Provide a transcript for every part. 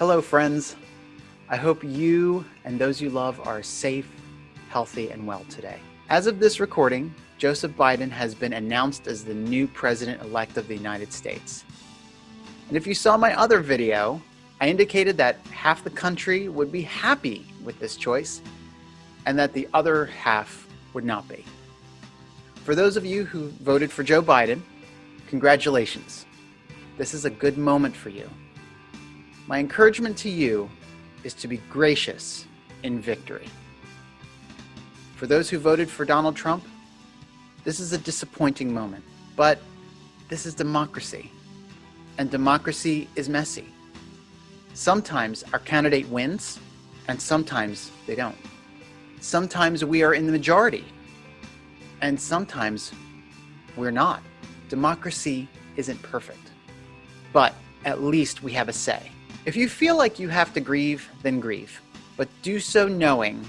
Hello, friends. I hope you and those you love are safe, healthy, and well today. As of this recording, Joseph Biden has been announced as the new president-elect of the United States. And if you saw my other video, I indicated that half the country would be happy with this choice and that the other half would not be. For those of you who voted for Joe Biden, congratulations. This is a good moment for you. My encouragement to you is to be gracious in victory. For those who voted for Donald Trump, this is a disappointing moment, but this is democracy, and democracy is messy. Sometimes our candidate wins, and sometimes they don't. Sometimes we are in the majority, and sometimes we're not. Democracy isn't perfect, but at least we have a say. If you feel like you have to grieve, then grieve, but do so knowing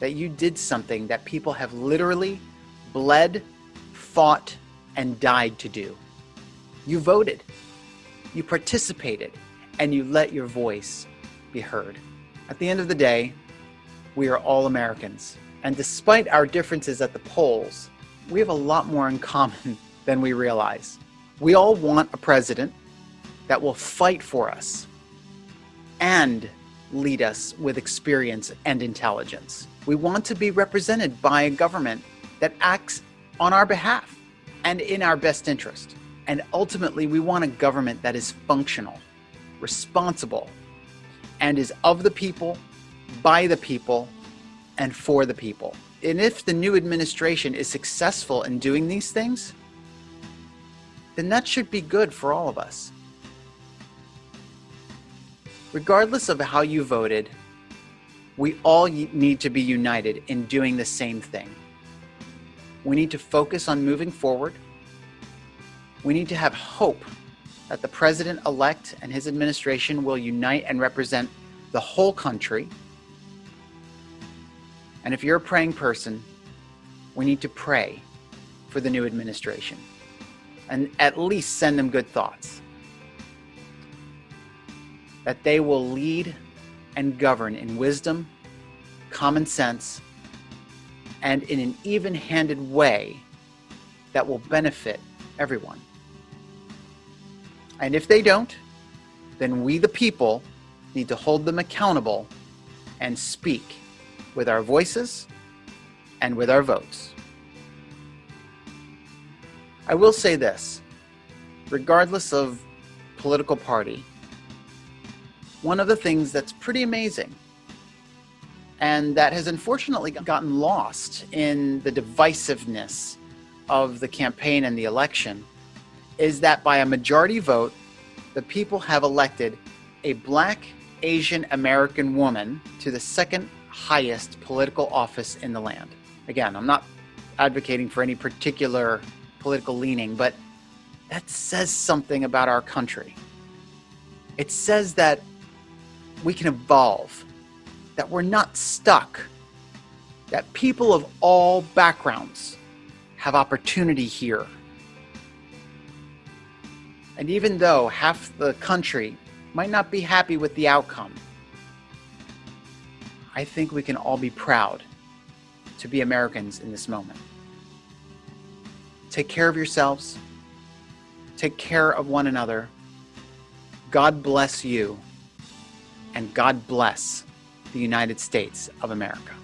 that you did something that people have literally bled, fought, and died to do. You voted, you participated, and you let your voice be heard. At the end of the day, we are all Americans. And despite our differences at the polls, we have a lot more in common than we realize. We all want a president that will fight for us, and lead us with experience and intelligence. We want to be represented by a government that acts on our behalf and in our best interest. And ultimately, we want a government that is functional, responsible, and is of the people, by the people, and for the people. And if the new administration is successful in doing these things, then that should be good for all of us. Regardless of how you voted, we all need to be united in doing the same thing. We need to focus on moving forward. We need to have hope that the president-elect and his administration will unite and represent the whole country. And if you're a praying person, we need to pray for the new administration and at least send them good thoughts that they will lead and govern in wisdom, common sense, and in an even-handed way that will benefit everyone. And if they don't, then we the people need to hold them accountable and speak with our voices and with our votes. I will say this, regardless of political party, one of the things that's pretty amazing and that has unfortunately gotten lost in the divisiveness of the campaign and the election is that by a majority vote, the people have elected a black Asian American woman to the second highest political office in the land. Again, I'm not advocating for any particular political leaning, but that says something about our country. It says that we can evolve, that we're not stuck, that people of all backgrounds have opportunity here. And even though half the country might not be happy with the outcome, I think we can all be proud to be Americans in this moment. Take care of yourselves. Take care of one another. God bless you and God bless the United States of America.